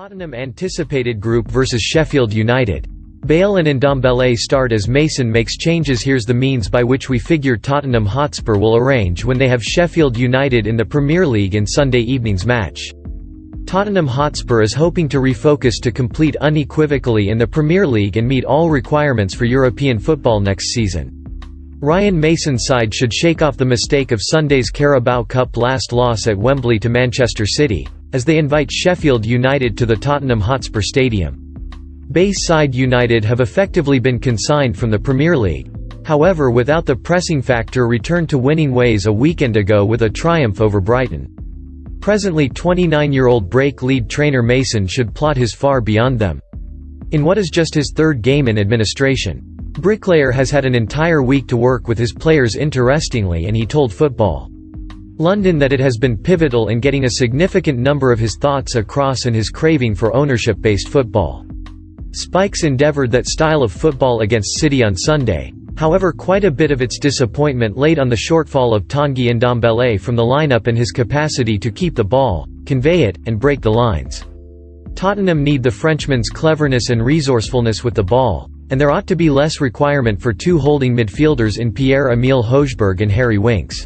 Tottenham anticipated group versus Sheffield United. Bale and Ndombele start as Mason makes changes Here's the means by which we figure Tottenham Hotspur will arrange when they have Sheffield United in the Premier League in Sunday evening's match. Tottenham Hotspur is hoping to refocus to complete unequivocally in the Premier League and meet all requirements for European football next season. Ryan Mason's side should shake off the mistake of Sunday's Carabao Cup last loss at Wembley to Manchester City, as they invite Sheffield United to the Tottenham Hotspur Stadium. Bayside United have effectively been consigned from the Premier League. However without the pressing factor returned to winning ways a weekend ago with a triumph over Brighton. Presently 29-year-old break lead trainer Mason should plot his far beyond them. In what is just his third game in administration. Bricklayer has had an entire week to work with his players interestingly and he told Football. London that it has been pivotal in getting a significant number of his thoughts across and his craving for ownership-based football. Spikes endeavoured that style of football against City on Sunday, however quite a bit of its disappointment laid on the shortfall of Tanguy Ndombele from the lineup and his capacity to keep the ball, convey it, and break the lines. Tottenham need the Frenchman's cleverness and resourcefulness with the ball, and there ought to be less requirement for two holding midfielders in Pierre-Emile Hojbjerg and Harry Winks.